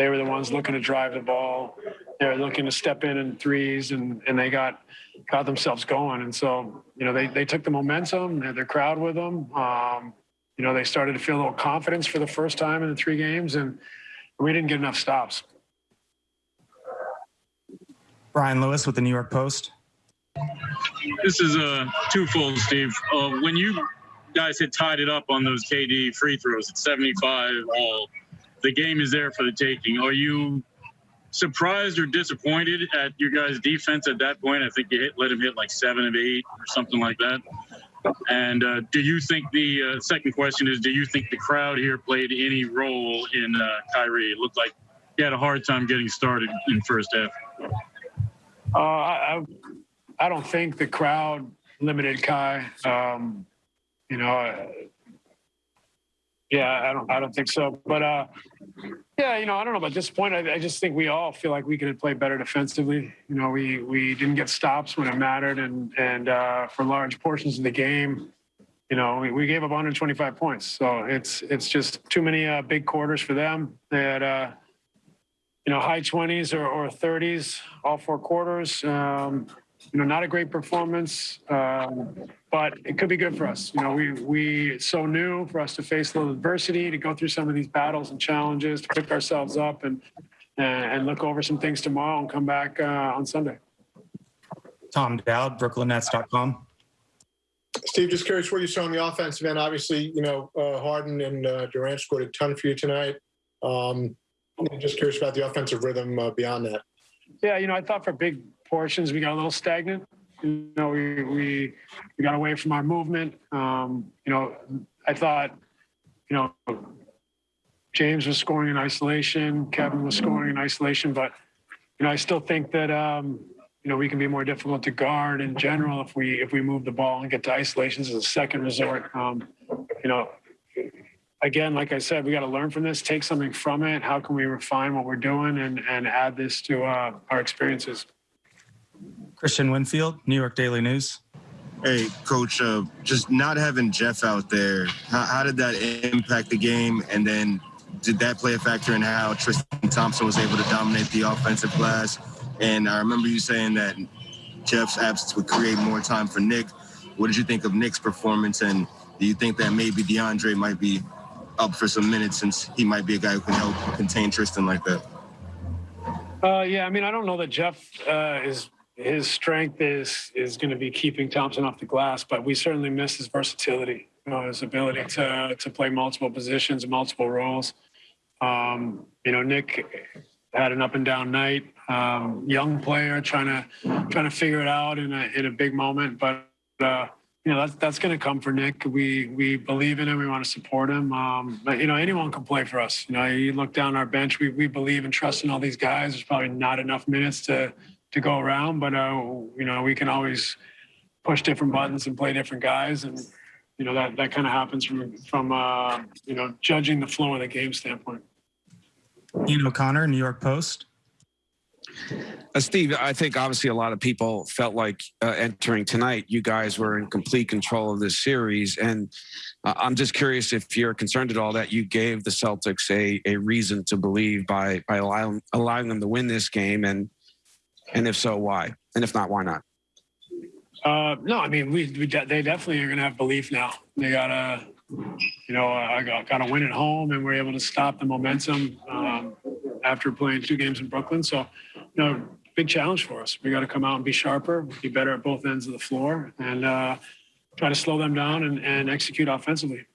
they were the ones looking to drive the ball. They were looking to step in in threes, and and they got got themselves going. And so you know they they took the momentum, they had their crowd with them. Um, you know they started to feel a little confidence for the first time in the three games, and we didn't get enough stops. Brian Lewis with the New York Post. This is a twofold, Steve. Uh, when you guys had tied it up on those KD free throws at 75 all, the game is there for the taking. Are you surprised or disappointed at your guys' defense at that point? I think you hit, let him hit like seven of eight or something like that. And uh, do you think the uh, second question is, do you think the crowd here played any role in uh, Kyrie? It looked like he had a hard time getting started in first half. Uh, I, I don't think the crowd limited Kai. Um, you know, yeah, I don't, I don't think so. But uh, yeah, you know, I don't know about this point. I, I just think we all feel like we could play better defensively. You know, we we didn't get stops when it mattered, and and uh, for large portions of the game, you know, we, we gave up 125 points. So it's it's just too many uh, big quarters for them. They had. Uh, you know, high 20s or, or 30s, all four quarters. Um, you know, not a great performance, um, but it could be good for us. You know, we we it's so new for us to face a little adversity, to go through some of these battles and challenges, to pick ourselves up and and look over some things tomorrow and come back uh, on Sunday. Tom Dowd, BrooklynNets.com. Steve, just curious what you saw on the offensive end. Obviously, you know, uh, Harden and uh, Durant scored a ton for you tonight. Um, just curious about the offensive rhythm uh, beyond that. Yeah, you know, I thought for big portions we got a little stagnant. You know, we we, we got away from our movement. Um, you know, I thought, you know, James was scoring in isolation, Kevin was scoring in isolation, but you know, I still think that um, you know we can be more difficult to guard in general if we if we move the ball and get to isolations as a second resort. Um, you know, again, like I said, we got to learn from this, take something from it. How can we refine what we're doing and, and add this to uh, our experiences? Kristian Winfield, New York Daily News. Hey, Coach, uh, just not having Jeff out there, how, how, did that impact the game? And then did that play a factor in how Tristan Thompson was able to dominate the offensive glass? And I remember you saying that Jeff's absence would create more time for Nick. What did you think of Nick's performance? And do you think that maybe DeAndre might be up for some minutes since he might be a guy who can help contain Tristan like that? Uh, yeah, I mean, I don't know that Jeff uh, is his strength is is going to be keeping Thompson off the glass, but we certainly miss his versatility, you know, his ability to to play multiple positions, multiple roles. Um, you know, Nick had an up and down night. Um, young player trying to trying to figure it out in a in a big moment, but. Uh, you know that's that's going to come for Nick. We we believe in him. We want to support him. Um, but you know anyone can play for us. You know you look down our bench. We we believe and trust in all these guys. There's probably not enough minutes to to go around, but uh, you know we can always push different buttons and play different guys, and you know that that kind of happens from from uh, you know judging the flow of the game standpoint. Ian O'Connor, New York Post. Uh, Steve, I think obviously a lot of people felt like uh, entering tonight, you guys were in complete control of this series. And uh, I'm just curious if you're concerned at all that you gave the Celtics a, a reason to believe by, by allowing, allowing them to win this game. And, and if so, why? And if not, why not? Uh, no, I mean, we, we de they definitely are going to have belief now. They got to, you know, I got, to win at home and we're able to stop the momentum um, after playing two games in Brooklyn. So, you know, big challenge for us. We got to come out and be sharper, be better at both ends of the floor, and uh, try to slow them down and, and execute offensively.